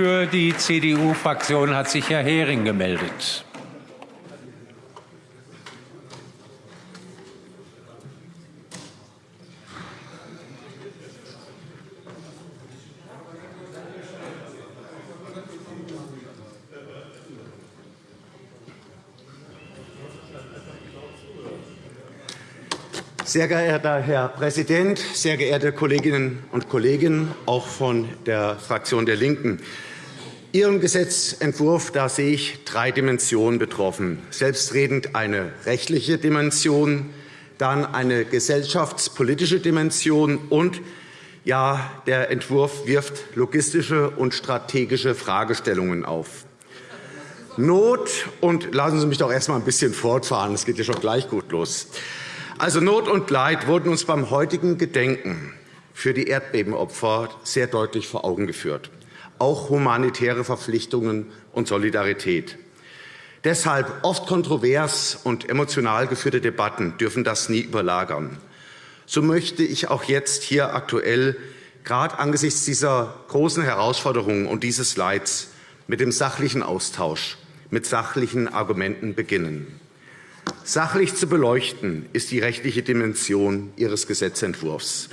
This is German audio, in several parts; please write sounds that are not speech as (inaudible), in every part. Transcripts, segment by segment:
Für die CDU-Fraktion hat sich Herr Hering gemeldet. Sehr geehrter Herr Präsident, sehr geehrte Kolleginnen und Kollegen, auch von der Fraktion der LINKEN! Ihren Gesetzentwurf da sehe ich drei Dimensionen betroffen. Selbstredend eine rechtliche Dimension, dann eine gesellschaftspolitische Dimension und ja, der Entwurf wirft logistische und strategische Fragestellungen auf. Not und lassen Sie mich doch erst einmal ein bisschen fortfahren. Es geht ja schon gleich gut los. Also Not und Leid wurden uns beim heutigen Gedenken für die Erdbebenopfer sehr deutlich vor Augen geführt, auch humanitäre Verpflichtungen und Solidarität. Deshalb oft kontrovers und emotional geführte Debatten dürfen das nie überlagern. So möchte ich auch jetzt hier aktuell, gerade angesichts dieser großen Herausforderungen und dieses Leids, mit dem sachlichen Austausch, mit sachlichen Argumenten beginnen. Sachlich zu beleuchten ist die rechtliche Dimension Ihres Gesetzentwurfs.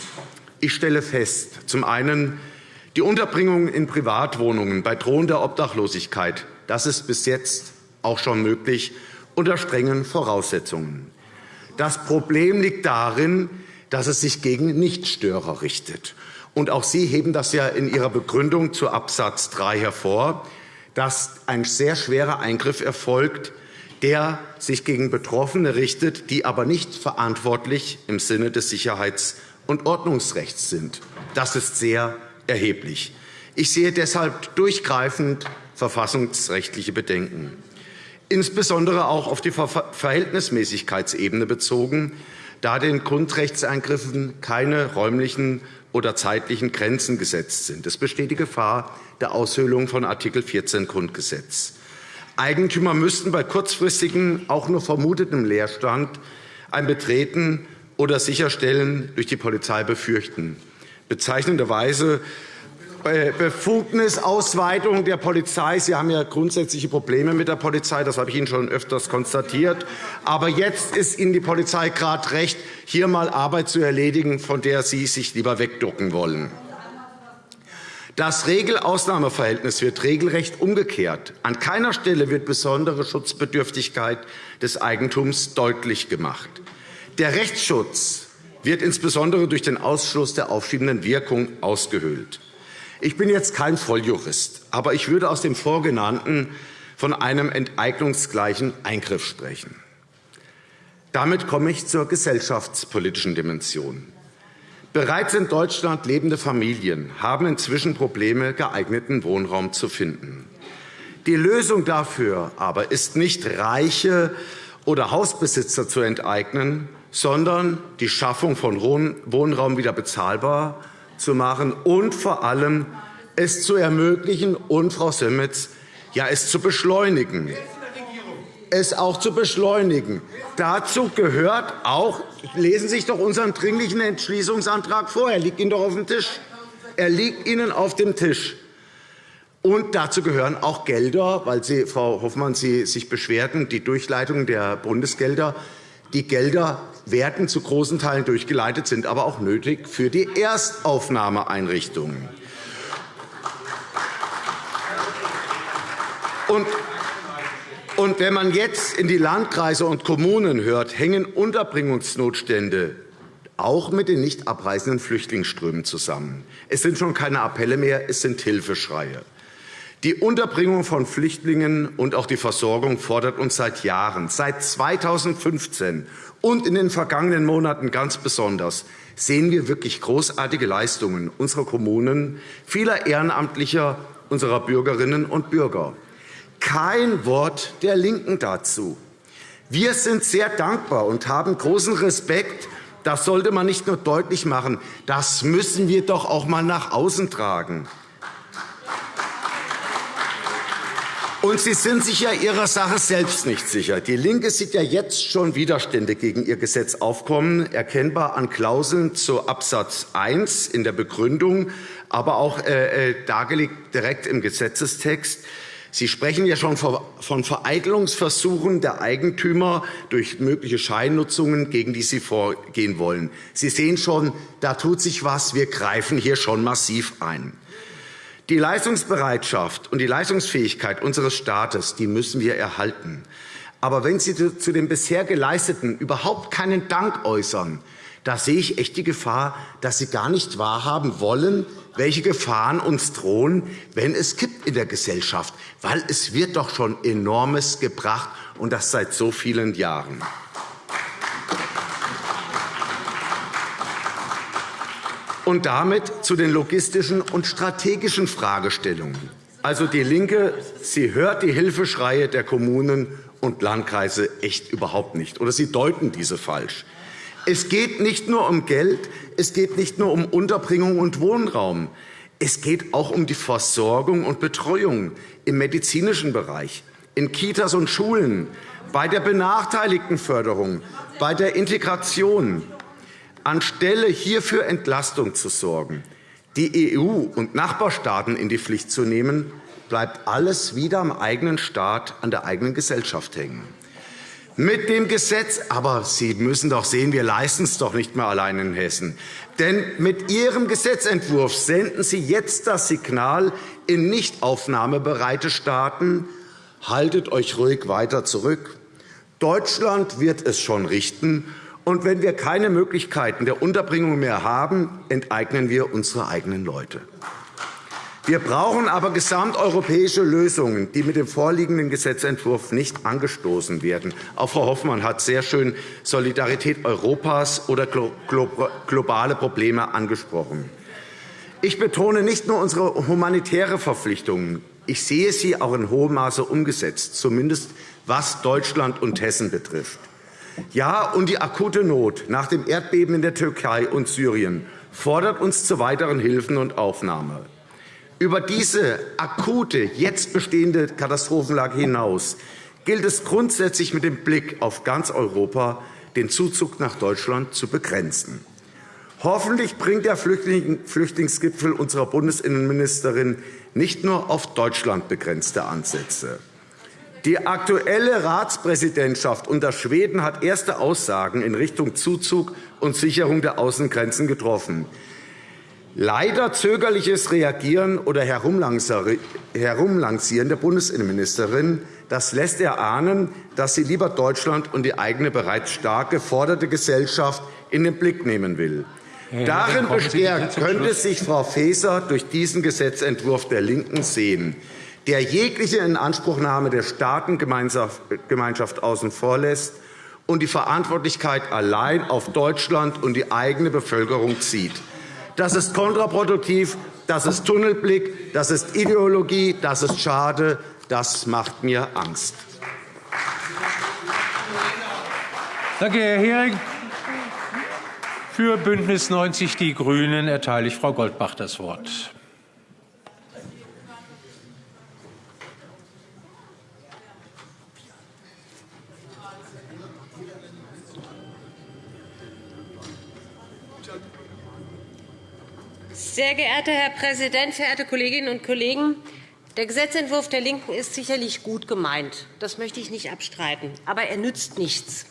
Ich stelle fest, zum einen die Unterbringung in Privatwohnungen bei drohender Obdachlosigkeit. Das ist bis jetzt auch schon möglich unter strengen Voraussetzungen. Das Problem liegt darin, dass es sich gegen Nichtstörer richtet. Und auch Sie heben das ja in Ihrer Begründung zu Absatz 3 hervor, dass ein sehr schwerer Eingriff erfolgt, der sich gegen Betroffene richtet, die aber nicht verantwortlich im Sinne des Sicherheits- und Ordnungsrechts sind. Das ist sehr erheblich. Ich sehe deshalb durchgreifend verfassungsrechtliche Bedenken, insbesondere auch auf die Verhältnismäßigkeitsebene bezogen, da den Grundrechtseingriffen keine räumlichen oder zeitlichen Grenzen gesetzt sind. Es besteht die Gefahr der Aushöhlung von Art. 14 Grundgesetz. Eigentümer müssten bei kurzfristigem, auch nur vermutetem Leerstand ein Betreten oder Sicherstellen durch die Polizei befürchten. Bezeichnenderweise Befugnisausweitung der Polizei. Sie haben ja grundsätzliche Probleme mit der Polizei. Das habe ich Ihnen schon öfters konstatiert. Aber jetzt ist Ihnen die Polizei gerade recht, hier einmal Arbeit zu erledigen, von der Sie sich lieber wegducken wollen. Das Regel-Ausnahmeverhältnis wird regelrecht umgekehrt. An keiner Stelle wird besondere Schutzbedürftigkeit des Eigentums deutlich gemacht. Der Rechtsschutz wird insbesondere durch den Ausschluss der aufschiebenden Wirkung ausgehöhlt. Ich bin jetzt kein Volljurist, aber ich würde aus dem Vorgenannten von einem enteignungsgleichen Eingriff sprechen. Damit komme ich zur gesellschaftspolitischen Dimension. Bereits in Deutschland lebende Familien haben inzwischen Probleme, geeigneten Wohnraum zu finden. Die Lösung dafür aber ist nicht Reiche oder Hausbesitzer zu enteignen, sondern die Schaffung von Wohnraum wieder bezahlbar zu machen und vor allem es zu ermöglichen und, Frau Semmetz, ja, es zu beschleunigen es auch zu beschleunigen. Dazu gehört auch, lesen Sie sich doch unseren Dringlichen Entschließungsantrag vor. Er liegt Ihnen doch auf dem Tisch. Er liegt Ihnen auf dem Tisch. Und dazu gehören auch Gelder, weil Sie, Frau Hoffmann, Sie sich beschwerten, die Durchleitung der Bundesgelder. Die Gelder werden zu großen Teilen durchgeleitet, sind aber auch nötig für die Erstaufnahmeeinrichtungen. Und und wenn man jetzt in die Landkreise und Kommunen hört, hängen Unterbringungsnotstände auch mit den nicht abreisenden Flüchtlingsströmen zusammen. Es sind schon keine Appelle mehr, es sind Hilfeschreie. Die Unterbringung von Flüchtlingen und auch die Versorgung fordert uns seit Jahren. Seit 2015 und in den vergangenen Monaten ganz besonders sehen wir wirklich großartige Leistungen unserer Kommunen, vieler Ehrenamtlicher, unserer Bürgerinnen und Bürger. Kein Wort der LINKEN dazu. Wir sind sehr dankbar und haben großen Respekt. Das sollte man nicht nur deutlich machen. Das müssen wir doch auch einmal nach außen tragen. Und Sie sind sich ja Ihrer Sache selbst nicht sicher. DIE LINKE sieht ja jetzt schon Widerstände gegen Ihr Gesetz aufkommen, erkennbar an Klauseln zu Absatz 1 in der Begründung, aber auch äh, äh, dargelegt direkt im Gesetzestext. Sie sprechen ja schon von Vereitelungsversuchen der Eigentümer durch mögliche Scheinnutzungen, gegen die Sie vorgehen wollen. Sie sehen schon, da tut sich was. Wir greifen hier schon massiv ein. Die Leistungsbereitschaft und die Leistungsfähigkeit unseres Staates die müssen wir erhalten. Aber wenn Sie zu dem bisher Geleisteten überhaupt keinen Dank äußern, da sehe ich echt die Gefahr, dass Sie gar nicht wahrhaben wollen, welche Gefahren uns drohen, wenn es kippt in der Gesellschaft. Weil es wird doch schon enormes gebracht, und das seit so vielen Jahren. Und damit zu den logistischen und strategischen Fragestellungen. Also DIE LINKE, sie hört die Hilfeschreie der Kommunen und Landkreise echt überhaupt nicht, oder sie deuten diese falsch. Es geht nicht nur um Geld, es geht nicht nur um Unterbringung und Wohnraum. Es geht auch um die Versorgung und Betreuung im medizinischen Bereich, in Kitas und Schulen, bei der Benachteiligtenförderung, bei der Integration, Anstelle hierfür Entlastung zu sorgen, die EU und Nachbarstaaten in die Pflicht zu nehmen, bleibt alles wieder am eigenen Staat, an der eigenen Gesellschaft hängen. Mit dem Gesetz, aber Sie müssen doch sehen, wir leisten es doch nicht mehr allein in Hessen. Denn mit Ihrem Gesetzentwurf senden Sie jetzt das Signal in nicht aufnahmebereite Staaten, haltet euch ruhig weiter zurück. Deutschland wird es schon richten, und wenn wir keine Möglichkeiten der Unterbringung mehr haben, enteignen wir unsere eigenen Leute. Wir brauchen aber gesamteuropäische Lösungen, die mit dem vorliegenden Gesetzentwurf nicht angestoßen werden. Auch Frau Hoffmann hat sehr schön Solidarität Europas oder globale Probleme angesprochen. Ich betone nicht nur unsere humanitäre Verpflichtungen. Ich sehe sie auch in hohem Maße umgesetzt, zumindest was Deutschland und Hessen betrifft. Ja, und die akute Not nach dem Erdbeben in der Türkei und Syrien fordert uns zu weiteren Hilfen und Aufnahme. Über diese akute, jetzt bestehende Katastrophenlage hinaus gilt es grundsätzlich mit dem Blick auf ganz Europa, den Zuzug nach Deutschland zu begrenzen. Hoffentlich bringt der Flüchtlingsgipfel unserer Bundesinnenministerin nicht nur auf Deutschland begrenzte Ansätze. Die aktuelle Ratspräsidentschaft unter Schweden hat erste Aussagen in Richtung Zuzug und Sicherung der Außengrenzen getroffen. Leider zögerliches Reagieren oder Herumlancieren der Bundesinnenministerin das lässt erahnen, dass sie lieber Deutschland und die eigene bereits stark geforderte Gesellschaft in den Blick nehmen will. Darin bestärkt könnte sich Frau Faeser durch diesen Gesetzentwurf der LINKEN sehen der jegliche Inanspruchnahme der Staatengemeinschaft außen vor lässt und die Verantwortlichkeit allein auf Deutschland und die eigene Bevölkerung zieht. Das ist kontraproduktiv, das ist Tunnelblick, das ist Ideologie, das ist schade, das macht mir Angst. Danke, Herr Hering. Für BÜNDNIS 90 die GRÜNEN erteile ich Frau Goldbach das Wort. Sehr geehrter Herr Präsident, verehrte Kolleginnen und Kollegen! Der Gesetzentwurf der LINKEN ist sicherlich gut gemeint. Das möchte ich nicht abstreiten. Aber er nützt nichts.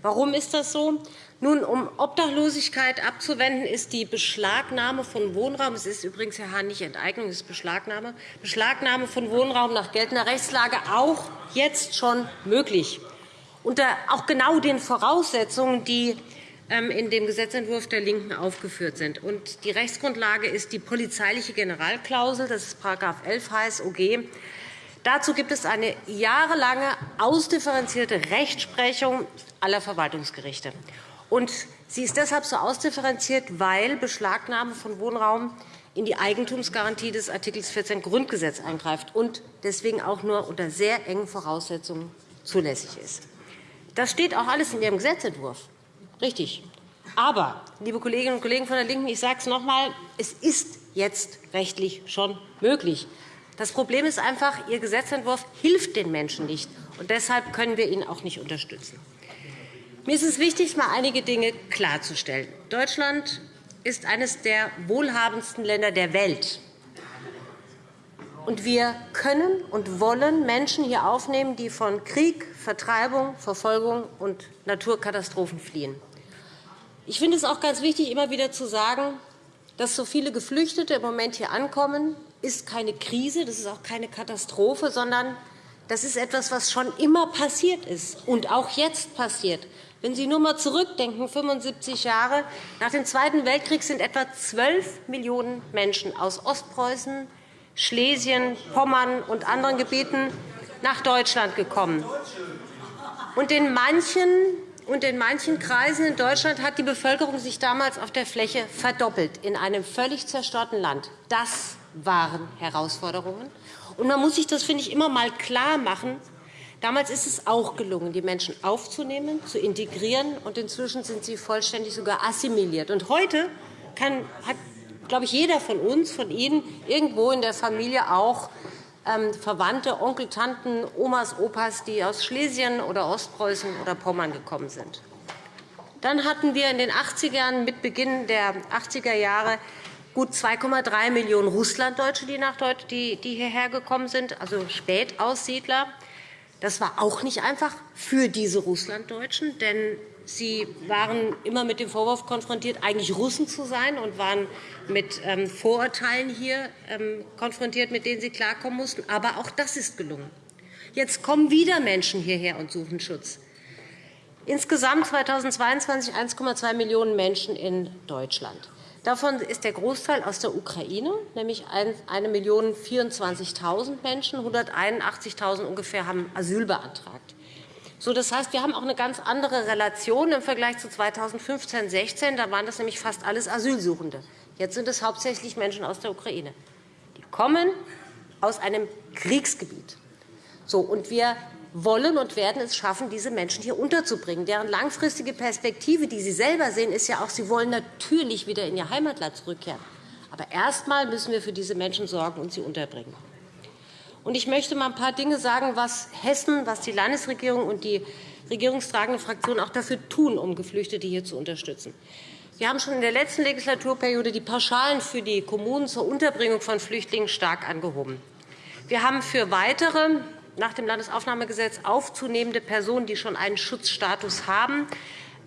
Warum ist das so? Nun, um Obdachlosigkeit abzuwenden, ist die Beschlagnahme von Wohnraum – es ist übrigens, Herr Hahn, nicht Enteignung, es ist Beschlagnahme – Beschlagnahme von Wohnraum nach geltender Rechtslage auch jetzt schon möglich. Unter auch genau den Voraussetzungen, die in dem Gesetzentwurf der LINKEN aufgeführt sind. Die Rechtsgrundlage ist die polizeiliche Generalklausel, das ist § 11 Heiß OG. Dazu gibt es eine jahrelange ausdifferenzierte Rechtsprechung aller Verwaltungsgerichte. sie ist deshalb so ausdifferenziert, weil Beschlagnahme von Wohnraum in die Eigentumsgarantie des Art. 14 Grundgesetz eingreift und deswegen auch nur unter sehr engen Voraussetzungen zulässig ist. Das steht auch alles in Ihrem Gesetzentwurf. Richtig. Aber, liebe Kolleginnen und Kollegen von der LINKEN, ich sage es noch einmal, es ist jetzt rechtlich schon möglich. Das Problem ist einfach, Ihr Gesetzentwurf hilft den Menschen nicht. und Deshalb können wir ihn auch nicht unterstützen. Mir ist es wichtig, einmal einige Dinge klarzustellen. Deutschland ist eines der wohlhabendsten Länder der Welt. Und wir können und wollen Menschen hier aufnehmen, die von Krieg, Vertreibung, Verfolgung und Naturkatastrophen fliehen. Ich finde es auch ganz wichtig, immer wieder zu sagen, dass so viele Geflüchtete im Moment hier ankommen, ist keine Krise, das ist auch keine Katastrophe, sondern das ist etwas, was schon immer passiert ist und auch jetzt passiert. Wenn Sie nur einmal zurückdenken, 75 Jahre nach dem Zweiten Weltkrieg sind etwa 12 Millionen Menschen aus Ostpreußen, Schlesien, Pommern und anderen Gebieten nach Deutschland gekommen. Und in manchen und in manchen Kreisen in Deutschland hat die Bevölkerung sich damals auf der Fläche verdoppelt, in einem völlig zerstörten Land. Das waren Herausforderungen. Und man muss sich das, finde ich, immer einmal klar machen. Damals ist es auch gelungen, die Menschen aufzunehmen, zu integrieren, und inzwischen sind sie vollständig sogar assimiliert. Und heute kann, hat, glaube ich, jeder von uns, von Ihnen, irgendwo in der Familie auch Verwandte, Onkel, Tanten, Omas, Opas, die aus Schlesien oder Ostpreußen oder Pommern gekommen sind. Dann hatten wir in den 80er Jahren, mit Beginn der 80er Jahre gut 2,3 Millionen Russlanddeutsche, die, nach die, die hierher gekommen sind, also Spätaussiedler. Das war auch nicht einfach für diese Russlanddeutschen, denn sie waren immer mit dem Vorwurf konfrontiert, eigentlich Russen zu sein und waren mit ähm, Vorurteilen hier ähm, konfrontiert, mit denen sie klarkommen mussten. Aber auch das ist gelungen. Jetzt kommen wieder Menschen hierher und suchen Schutz. Insgesamt 2022 1,2 Millionen Menschen in Deutschland. Davon ist der Großteil aus der Ukraine, nämlich 1.024.000 Menschen. 181.000 ungefähr haben Asyl beantragt. So, das heißt, wir haben auch eine ganz andere Relation im Vergleich zu 2015-16. Da waren das nämlich fast alles Asylsuchende. Jetzt sind es hauptsächlich Menschen aus der Ukraine. Die kommen aus einem Kriegsgebiet. So, und wir wollen und werden es schaffen, diese Menschen hier unterzubringen. Deren langfristige Perspektive, die Sie selber sehen, ist ja auch, sie wollen natürlich wieder in ihr Heimatland zurückkehren. Aber erst einmal müssen wir für diese Menschen sorgen und sie unterbringen. Ich möchte einmal ein paar Dinge sagen, was Hessen, was die Landesregierung und die regierungstragende Fraktion auch dafür tun, um Geflüchtete hier zu unterstützen. Wir haben schon in der letzten Legislaturperiode die Pauschalen für die Kommunen zur Unterbringung von Flüchtlingen stark angehoben. Wir haben für weitere nach dem Landesaufnahmegesetz aufzunehmende Personen, die schon einen Schutzstatus haben,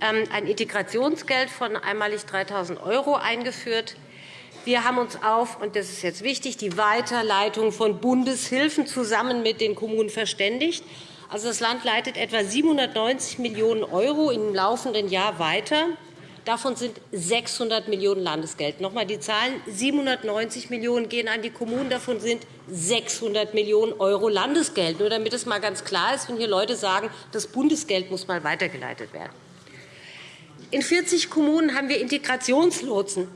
ähm, ein Integrationsgeld von einmalig 3.000 € eingeführt. Wir haben uns auf, und das ist jetzt wichtig, die Weiterleitung von Bundeshilfen zusammen mit den Kommunen verständigt. Also, das Land leitet etwa 790 Millionen € im laufenden Jahr weiter. Davon sind 600 Millionen € Landesgeld. Noch einmal die Zahlen. 790 Millionen € gehen an die Kommunen. Davon sind 600 Millionen € Landesgeld. Nur damit es einmal ganz klar ist, wenn hier Leute sagen, das Bundesgeld muss mal weitergeleitet werden. In 40 Kommunen haben wir Integrationslotsen,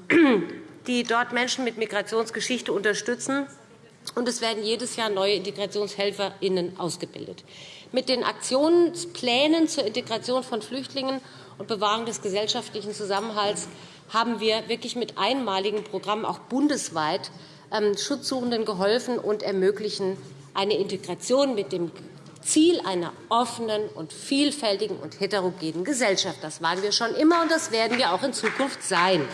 die dort Menschen mit Migrationsgeschichte unterstützen. Und es werden jedes Jahr neue IntegrationshelferInnen ausgebildet. Mit den Aktionsplänen zur Integration von Flüchtlingen und Bewahrung des gesellschaftlichen Zusammenhalts haben wir wirklich mit einmaligen Programmen auch bundesweit ähm, Schutzsuchenden geholfen und ermöglichen eine Integration mit dem Ziel einer offenen und vielfältigen und heterogenen Gesellschaft. Das waren wir schon immer, und das werden wir auch in Zukunft sein.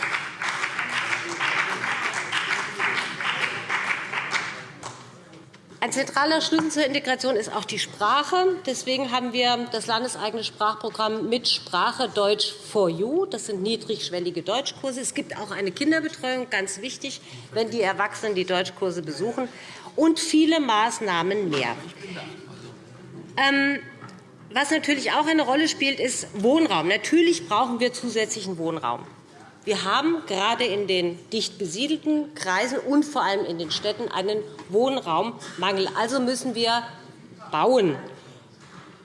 Zentraler Schlüssel zur Integration ist auch die Sprache. Deswegen haben wir das landeseigene Sprachprogramm mit Sprache Deutsch for You. Das sind niedrigschwellige Deutschkurse. Es gibt auch eine Kinderbetreuung, ganz wichtig, wenn die Erwachsenen die Deutschkurse besuchen, und viele Maßnahmen mehr. Ähm, was natürlich auch eine Rolle spielt, ist Wohnraum. Natürlich brauchen wir zusätzlichen Wohnraum. Wir haben gerade in den dicht besiedelten Kreisen und vor allem in den Städten einen Wohnraummangel. Also müssen wir bauen.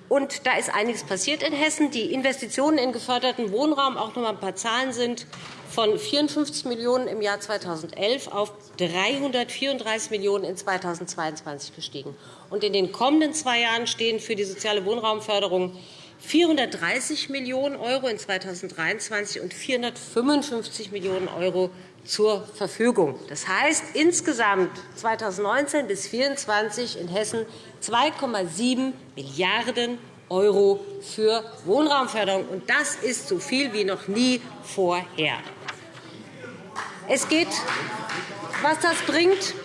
Und da ist einiges passiert in Hessen. Die Investitionen in geförderten Wohnraum, auch noch einmal ein paar Zahlen sind, von 54 Millionen € im Jahr 2011 auf 334 Millionen € in 2022 gestiegen. Und in den kommenden zwei Jahren stehen für die soziale Wohnraumförderung 430 Millionen € in 2023 und 455 Millionen € zur Verfügung. Das heißt insgesamt 2019 bis 2024 in Hessen 2,7 Milliarden € für Wohnraumförderung. Und das ist so viel wie noch nie vorher. Es geht, was das bringt.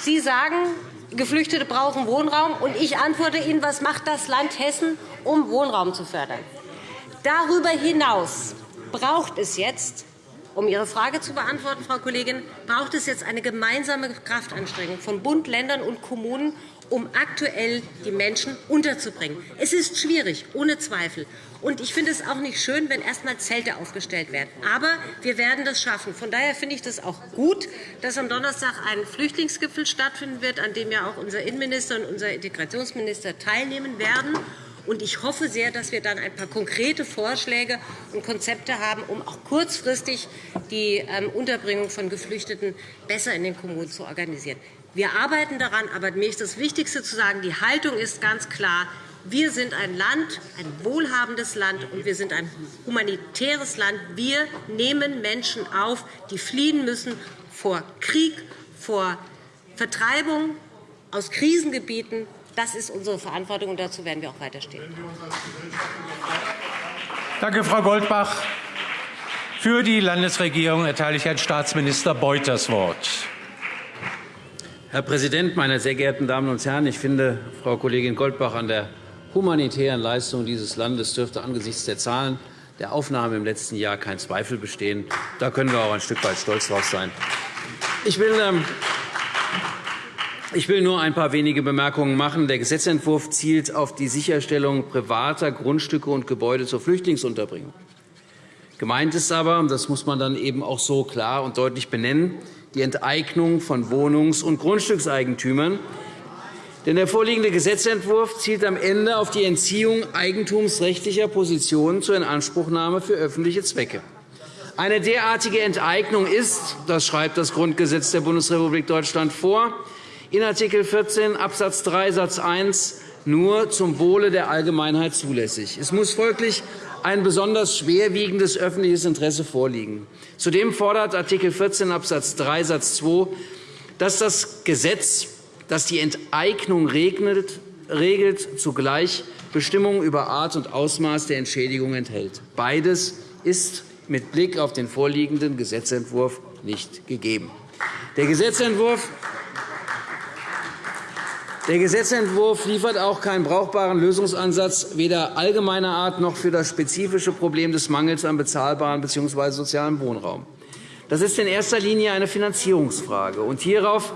Sie sagen, Geflüchtete brauchen Wohnraum. Und ich antworte Ihnen, was macht das Land Hessen, um Wohnraum zu fördern? Darüber hinaus braucht es jetzt um Ihre Frage zu beantworten, Frau Kollegin, braucht es jetzt eine gemeinsame Kraftanstrengung von Bund, Ländern und Kommunen, um aktuell die Menschen unterzubringen. Es ist schwierig, ohne Zweifel. Und ich finde es auch nicht schön, wenn erst einmal Zelte aufgestellt werden. Aber wir werden das schaffen. Von daher finde ich es auch gut, dass am Donnerstag ein Flüchtlingsgipfel stattfinden wird, an dem ja auch unser Innenminister und unser Integrationsminister teilnehmen werden. Und ich hoffe sehr, dass wir dann ein paar konkrete Vorschläge und Konzepte haben, um auch kurzfristig die ähm, Unterbringung von Geflüchteten besser in den Kommunen zu organisieren. Wir arbeiten daran, aber mir ist das Wichtigste zu sagen, die Haltung ist ganz klar. Wir sind ein Land, ein wohlhabendes Land, und wir sind ein humanitäres Land. Wir nehmen Menschen auf, die fliehen müssen vor Krieg, vor Vertreibung aus Krisengebieten, das ist unsere Verantwortung, und dazu werden wir auch weiterstehen. Danke, Frau Goldbach. Für die Landesregierung erteile ich Herrn Staatsminister Beuth das Wort. Herr Präsident, meine sehr geehrten Damen und Herren! Ich finde, Frau Kollegin Goldbach, an der humanitären Leistung dieses Landes dürfte angesichts der Zahlen der Aufnahme im letzten Jahr kein Zweifel bestehen. Da können wir auch ein Stück weit stolz darauf sein. Ich will ähm, ich will nur ein paar wenige Bemerkungen machen. Der Gesetzentwurf zielt auf die Sicherstellung privater Grundstücke und Gebäude zur Flüchtlingsunterbringung. Gemeint ist aber, das muss man dann eben auch so klar und deutlich benennen, die Enteignung von Wohnungs- und Grundstückseigentümern. Denn der vorliegende Gesetzentwurf zielt am Ende auf die Entziehung eigentumsrechtlicher Positionen zur Inanspruchnahme für öffentliche Zwecke. Eine derartige Enteignung ist, das schreibt das Grundgesetz der Bundesrepublik Deutschland vor, in Art. 14 Abs. 3 Satz 1 nur zum Wohle der Allgemeinheit zulässig. Es muss folglich ein besonders schwerwiegendes öffentliches Interesse vorliegen. Zudem fordert Art. 14 Abs. 3 Satz 2, dass das Gesetz, das die Enteignung regelt, zugleich Bestimmungen über Art und Ausmaß der Entschädigung enthält. Beides ist mit Blick auf den vorliegenden Gesetzentwurf nicht gegeben. Der Gesetzentwurf der Gesetzentwurf liefert auch keinen brauchbaren Lösungsansatz weder allgemeiner Art noch für das spezifische Problem des Mangels an bezahlbarem bzw. sozialem Wohnraum. Das ist in erster Linie eine Finanzierungsfrage. Und hierauf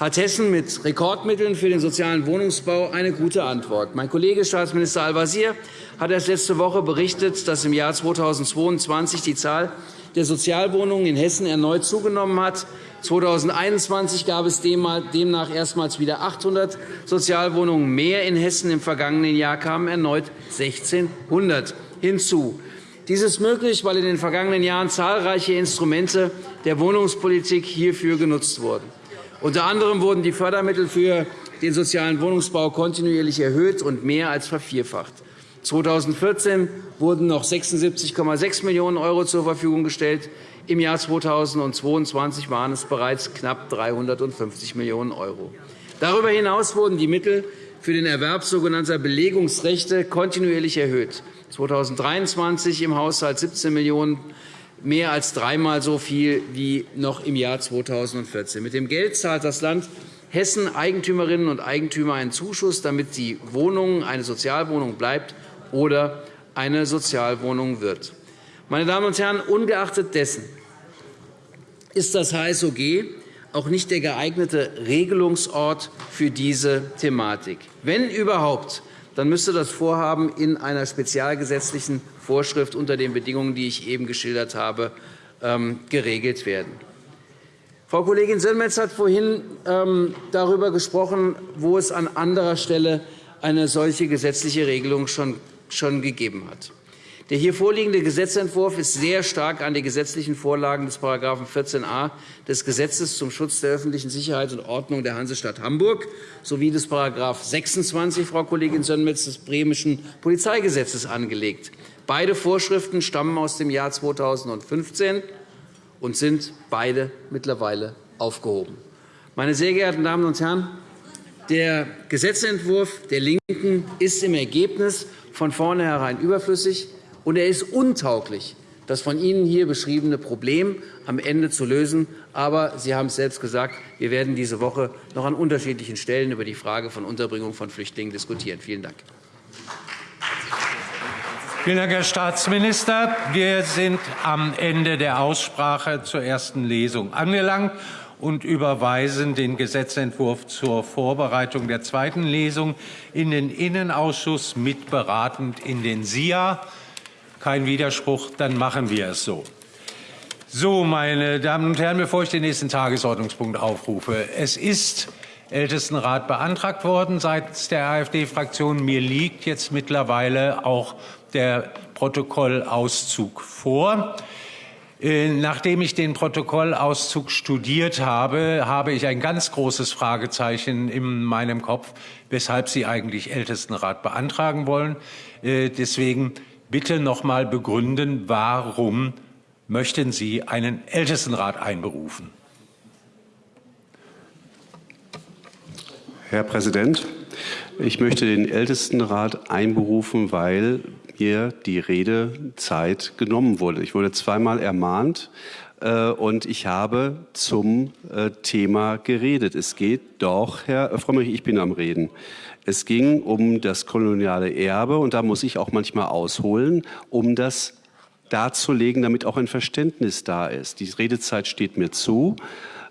hat Hessen mit Rekordmitteln für den sozialen Wohnungsbau eine gute Antwort. Mein Kollege Staatsminister Al-Wazir hat erst letzte Woche berichtet, dass im Jahr 2022 die Zahl der Sozialwohnungen in Hessen erneut zugenommen hat. 2021 gab es demnach erstmals wieder 800 Sozialwohnungen mehr in Hessen. Im vergangenen Jahr kamen erneut 1.600 hinzu. Dies ist möglich, weil in den vergangenen Jahren zahlreiche Instrumente der Wohnungspolitik hierfür genutzt wurden. Unter anderem wurden die Fördermittel für den sozialen Wohnungsbau kontinuierlich erhöht und mehr als vervierfacht. 2014 wurden noch 76,6 Millionen € zur Verfügung gestellt. Im Jahr 2022 waren es bereits knapp 350 Millionen €. Darüber hinaus wurden die Mittel für den Erwerb sogenannter Belegungsrechte kontinuierlich erhöht. 2023 im Haushalt 17 Millionen €, mehr als dreimal so viel wie noch im Jahr 2014. Mit dem Geld zahlt das Land Hessen Eigentümerinnen und Eigentümer einen Zuschuss, damit die Wohnung eine Sozialwohnung bleibt oder eine Sozialwohnung wird. Meine Damen und Herren, ungeachtet dessen ist das HSOG auch nicht der geeignete Regelungsort für diese Thematik. Wenn überhaupt, dann müsste das Vorhaben in einer spezialgesetzlichen Vorschrift unter den Bedingungen, die ich eben geschildert habe, ähm, geregelt werden. Frau Kollegin Sönmez hat vorhin ähm, darüber gesprochen, wo es an anderer Stelle eine solche gesetzliche Regelung schon schon gegeben hat. Der hier vorliegende Gesetzentwurf ist sehr stark an die gesetzlichen Vorlagen des § 14a des Gesetzes zum Schutz der öffentlichen Sicherheit und Ordnung der Hansestadt Hamburg sowie des § 26, Frau Kollegin Sönmez, des bremischen Polizeigesetzes angelegt. Beide Vorschriften stammen aus dem Jahr 2015 und sind beide mittlerweile aufgehoben. Meine sehr geehrten Damen und Herren, der Gesetzentwurf der LINKEN ist im Ergebnis von vornherein überflüssig, und er ist untauglich, das von Ihnen hier beschriebene Problem am Ende zu lösen. Aber Sie haben es selbst gesagt, wir werden diese Woche noch an unterschiedlichen Stellen über die Frage von Unterbringung von Flüchtlingen diskutieren. Vielen Dank. Vielen Dank, Herr Staatsminister. Wir sind am Ende der Aussprache zur ersten Lesung angelangt und überweisen den Gesetzentwurf zur Vorbereitung der zweiten Lesung in den Innenausschuss mitberatend in den SIA. Kein Widerspruch, dann machen wir es so. So, meine Damen und Herren, bevor ich den nächsten Tagesordnungspunkt aufrufe. Es ist Ältestenrat beantragt worden seitens der AfD-Fraktion. Mir liegt jetzt mittlerweile auch der Protokollauszug vor. Äh, nachdem ich den Protokollauszug studiert habe, habe ich ein ganz großes Fragezeichen in meinem Kopf, weshalb Sie eigentlich Ältestenrat beantragen wollen. Äh, deswegen bitte noch mal begründen, warum möchten Sie einen Ältestenrat einberufen? Herr Präsident, ich möchte den Ältestenrat einberufen, weil mir die Redezeit genommen wurde. Ich wurde zweimal ermahnt und ich habe zum äh, Thema geredet. Es geht doch, Herr Frömmrich, ich bin am Reden. Es ging um das koloniale Erbe und da muss ich auch manchmal ausholen, um das darzulegen, damit auch ein Verständnis da ist. Die Redezeit steht mir zu.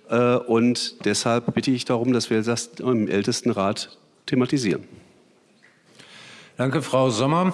Äh, und deshalb bitte ich darum, dass wir das im Ältestenrat thematisieren. Danke, Frau Sommer.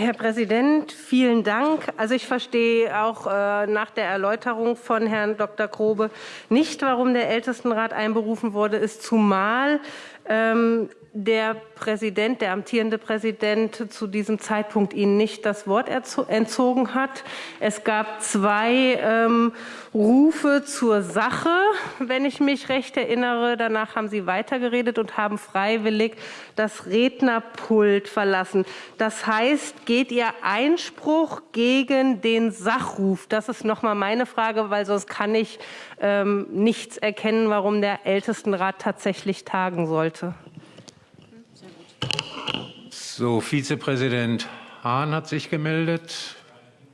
Herr Präsident, vielen Dank. Also ich verstehe auch äh, nach der Erläuterung von Herrn Dr. Grobe nicht, warum der Ältestenrat einberufen wurde, ist zumal ähm, der Präsident, der amtierende Präsident zu diesem Zeitpunkt Ihnen nicht das Wort entzogen hat. Es gab zwei ähm, Rufe zur Sache, wenn ich mich recht erinnere. Danach haben Sie weitergeredet und haben freiwillig das Rednerpult verlassen. Das heißt, geht Ihr Einspruch gegen den Sachruf? Das ist noch mal meine Frage, weil sonst kann ich ähm, nichts erkennen, warum der Ältestenrat tatsächlich tagen sollte. So, Vizepräsident Hahn hat sich gemeldet.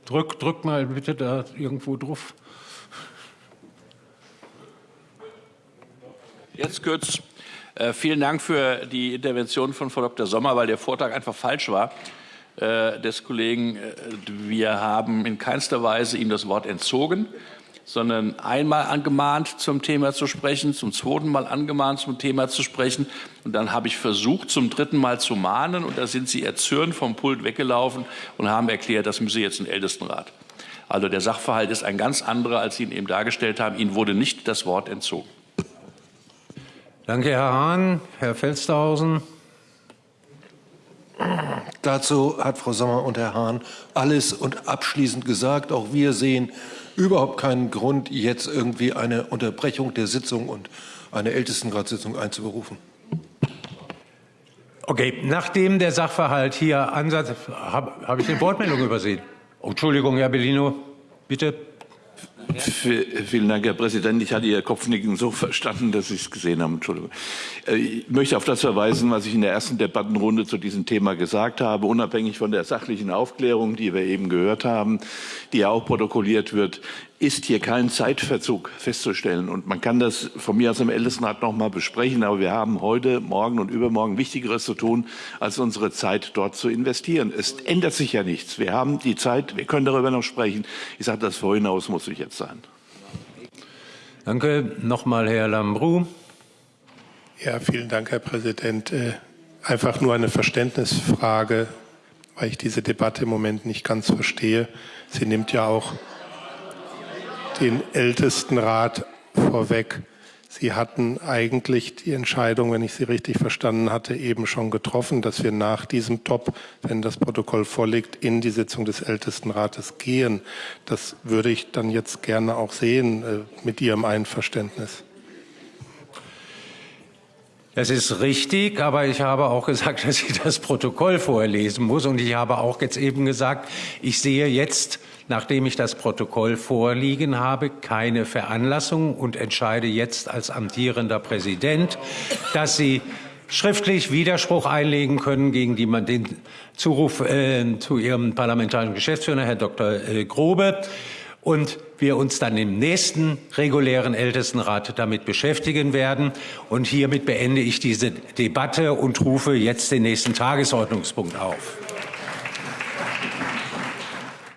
Drück, drück mal bitte da irgendwo drauf. Jetzt kurz. Äh, vielen Dank für die Intervention von Frau Dr. Sommer, weil der Vortrag einfach falsch war äh, des Kollegen. Äh, wir haben in keinster Weise ihm das Wort entzogen sondern einmal angemahnt, zum Thema zu sprechen, zum zweiten Mal angemahnt, zum Thema zu sprechen. Und dann habe ich versucht, zum dritten Mal zu mahnen. Und da sind Sie erzürnt vom Pult weggelaufen und haben erklärt, das müsse jetzt ein Ältestenrat. Also der Sachverhalt ist ein ganz anderer, als Sie ihn eben dargestellt haben. Ihnen wurde nicht das Wort entzogen. Danke, Herr Hahn. Herr Felstehausen. Dazu hat Frau Sommer und Herr Hahn alles und abschließend gesagt. Auch wir sehen überhaupt keinen Grund, jetzt irgendwie eine Unterbrechung der Sitzung und eine Ältestenratssitzung einzuberufen. Okay, nachdem der Sachverhalt hier ansatz, habe hab ich die Wortmeldung übersehen. Entschuldigung, Herr Bellino, bitte. Vielen Dank, Herr Präsident. Ich hatte Ihr Kopfnicken so verstanden, dass ich es gesehen habe. Entschuldigung. Äh, ich möchte auf das verweisen, was ich in der ersten Debattenrunde zu diesem Thema gesagt habe, unabhängig von der sachlichen Aufklärung, die wir eben gehört haben, die ja auch protokolliert wird ist hier kein Zeitverzug festzustellen. Und man kann das von mir aus im Ältestenrat noch mal besprechen. Aber wir haben heute, morgen und übermorgen Wichtigeres zu tun, als unsere Zeit dort zu investieren. Es ändert sich ja nichts. Wir haben die Zeit, wir können darüber noch sprechen. Ich sage, das vorhin aus muss ich jetzt sein. Danke. Noch mal Herr Lambrou. Ja, vielen Dank, Herr Präsident. Äh, einfach nur eine Verständnisfrage, weil ich diese Debatte im Moment nicht ganz verstehe. Sie nimmt ja auch den Ältestenrat vorweg. Sie hatten eigentlich die Entscheidung, wenn ich Sie richtig verstanden hatte, eben schon getroffen, dass wir nach diesem Top, wenn das Protokoll vorliegt, in die Sitzung des Ältestenrates gehen. Das würde ich dann jetzt gerne auch sehen äh, mit Ihrem Einverständnis. Das ist richtig, aber ich habe auch gesagt, (laughs) dass ich das Protokoll vorlesen muss. Und ich habe auch jetzt eben gesagt, ich sehe jetzt, nachdem ich das Protokoll vorliegen habe, keine Veranlassung und entscheide jetzt als amtierender Präsident, dass Sie schriftlich Widerspruch einlegen können gegen die, den Zuruf äh, zu Ihrem parlamentarischen Geschäftsführer, Herr Dr. Äh, Grobe und wir uns dann im nächsten regulären Ältestenrat damit beschäftigen werden. Und hiermit beende ich diese Debatte und rufe jetzt den nächsten Tagesordnungspunkt auf.